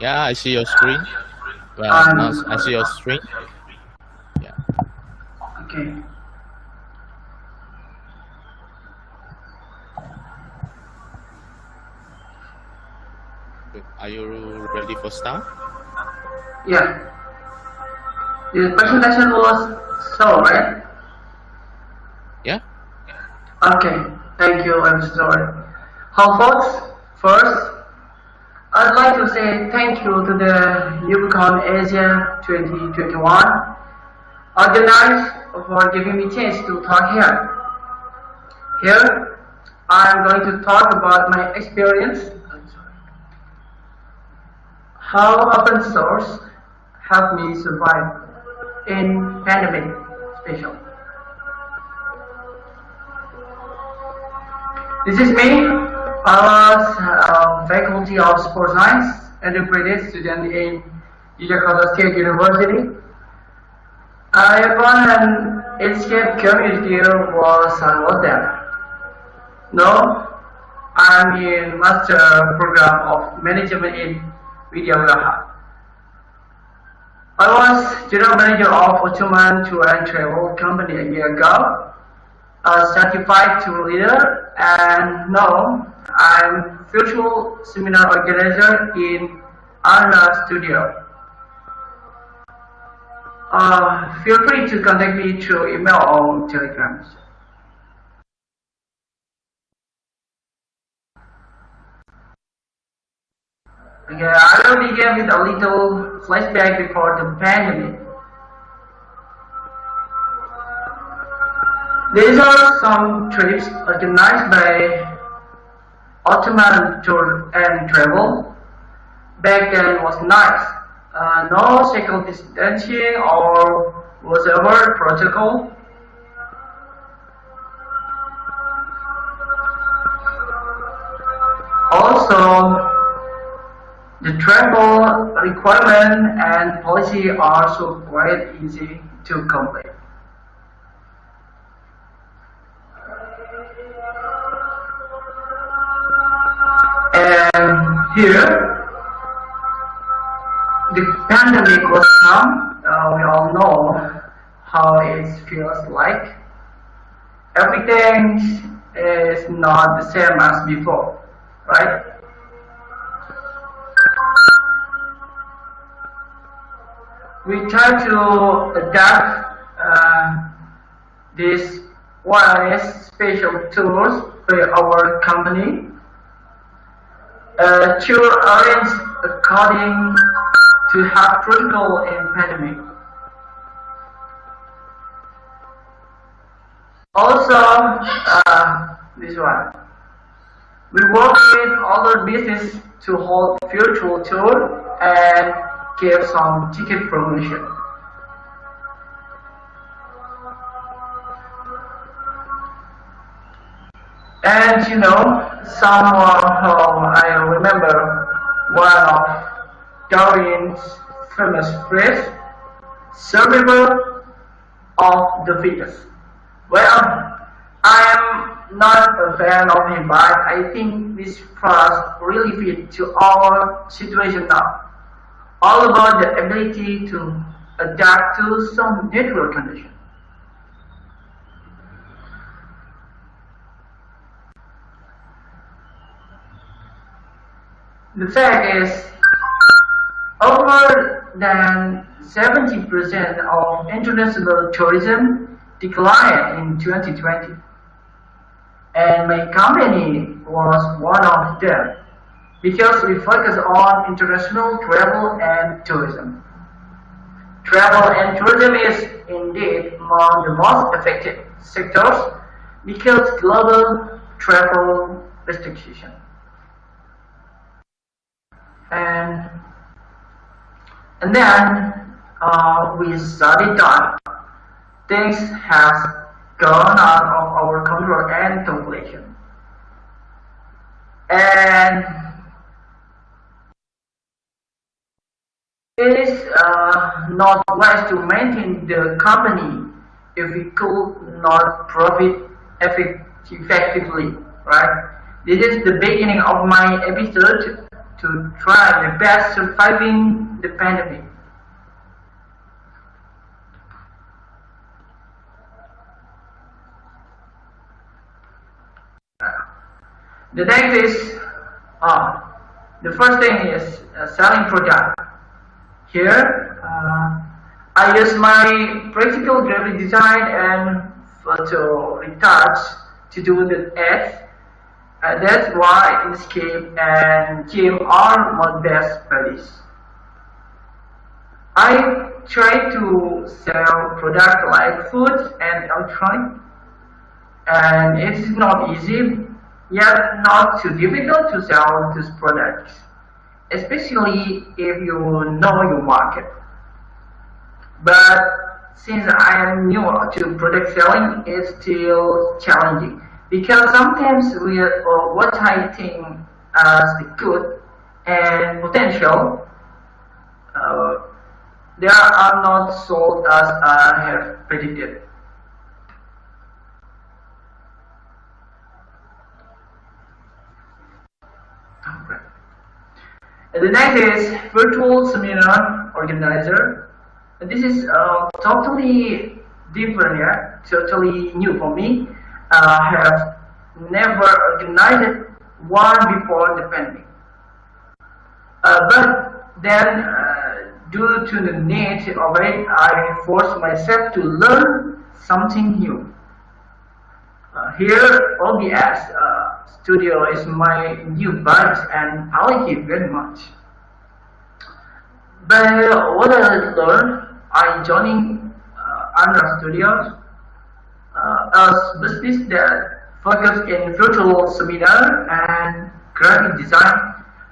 Yeah, I see your screen. Well, Um, I see your screen. Yeah. Okay. Are you ready for start? Yeah. The presentation was so right? Yeah. Okay. Thank you. I'm sorry. How folks? First, I'd like to say thank you to the UbuCon Asia 2021 organized for giving me chance to talk here. Here, I'm going to talk about my experience how open source helped me survive in pandemic special. This is me. Uh, of sports science and a British student in Yogyakarta State University. I run an escape community I was there. No, I'm in master program of management in Vidyagraha. I was general manager of Ottoman Tour and Travel Company a year ago, a certified tour leader, and now I'm virtual seminar organizer in Arna Studio. Uh, feel free to contact me through email or telegram. Okay, I will begin with a little flashback before the pandemic. These are some trips organized by Ottoman Tour and Travel. Back then was nice. Uh, no social distancing or whatever protocol. Also, the travel requirement and policy are so quite easy to complete. Here, the pandemic was come. Uh, we all know how it feels like. Everything is not the same as before, right? we try to adapt uh, these wireless special tools by our company uh, to arrange according to have critical in pandemic. Also, uh, this one. We work with other business to hold virtual tour and give some ticket promotion. And you know, somehow I remember one of Darwin's famous phrase, survival of the fittest. Well, I am not a fan of him, but I think this phrase really fits to our situation now all about the ability to adapt to some natural condition. The fact is, over than 70% of international tourism declined in 2020. And my company was one of them because we focus on international travel and tourism. Travel and tourism is indeed among the most affected sectors because global travel restriction. And and then uh, we studied that things has gone out of our control and calculation. And It is uh, not wise to maintain the company if we could not profit effectively, right? This is the beginning of my episode to try my best surviving the pandemic. The next is, uh, the first thing is uh, selling product. Here, uh, I use my practical graphic design and photo retouch to do the ads. Uh, that's why Inkscape and GIMP are my best buddies. I try to sell products like food and electronic, and it's not easy yet not too difficult to sell these products, especially if you know your market. But since I am new to product selling, it's still challenging because sometimes we what I think as the good and potential, uh, they are not sold as I have predicted. And the next is virtual seminar organizer. And this is uh, totally different, yeah, totally new for me. Uh, have never organized one before the pandemic. Uh, but then, uh, due to the need of it, I forced myself to learn something new. Uh, here, OBS uh, Studio is my new bud and I like it very much. But what I learned, I joining uh, Andra Studios Uh, as business that focus in virtual seminar and graphic design.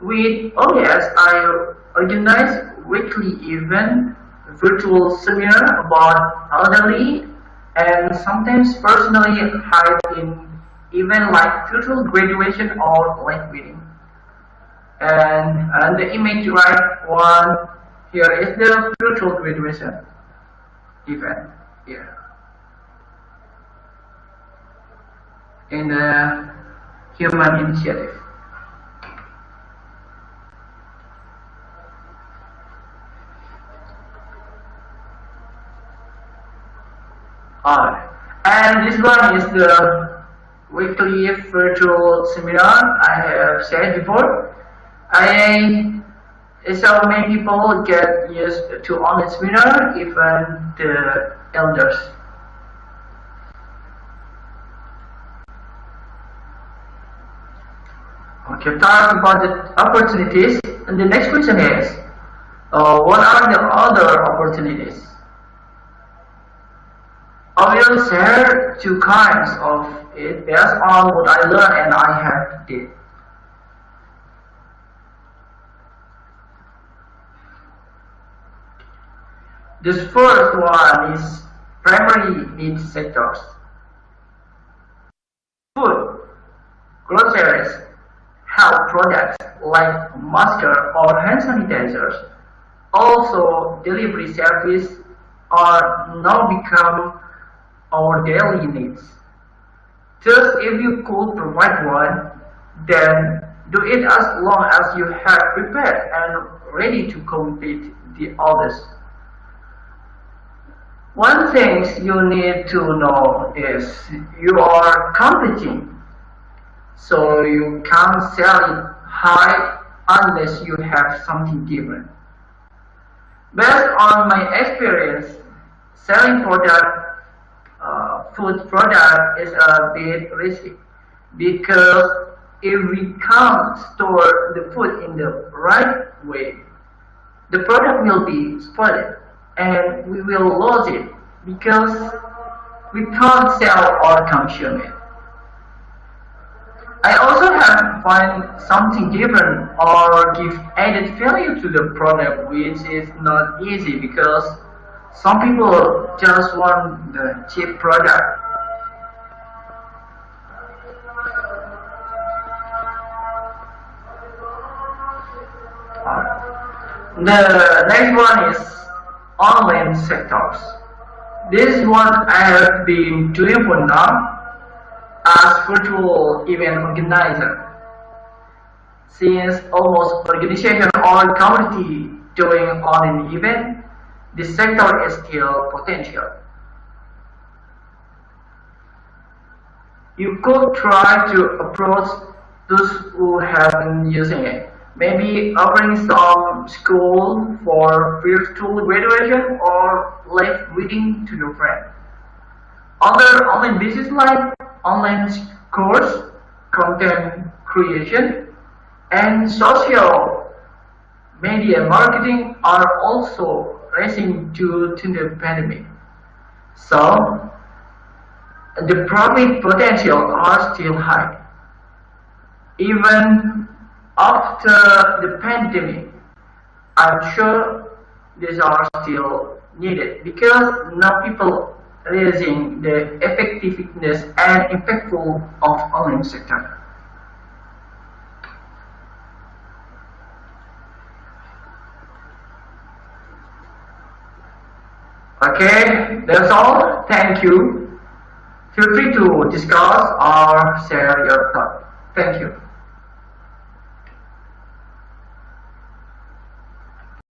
With OBS, I organize weekly event, virtual seminar about elderly and sometimes personally hide in event like virtual graduation or live meeting. And, and the image right one here is the virtual graduation event here. In the human initiative. Alright. And this one is the weekly virtual seminar I have said before. I so many people get used to online seminar, even the elders. About the opportunities, and the next question is, uh, what are the other opportunities? I will share two kinds of it based on what I learned and I have did. This first one is primary need sectors. Food, groceries, like masks or hand sanitizers, also delivery service are now become our daily needs. Just if you could provide one, then do it as long as you have prepared and ready to compete the others. One thing you need to know is you are competing, so you can't sell it high unless you have something different. Based on my experience, selling product, uh, food product is a bit risky because if we can't store the food in the right way, the product will be spoiled and we will lose it because we can't sell or consume it. I also have to find something different or give added value to the product which is not easy because some people just want the cheap product. The next one is online sectors. This is what I have been doing for now as virtual event organizer. since almost organization or community doing online event, this sector is still potential. You could try to approach those who have been using it. Maybe offering some school for virtual graduation or live reading to your friend. Other online business like online course, content creation, and social media marketing are also rising due to the pandemic. So, the profit potential are still high. Even after the pandemic, I'm sure these are still needed because now people raising the effectiveness and impactful of online sector. Okay, that's all. Thank you. Feel free to discuss or share your thought. Thank you.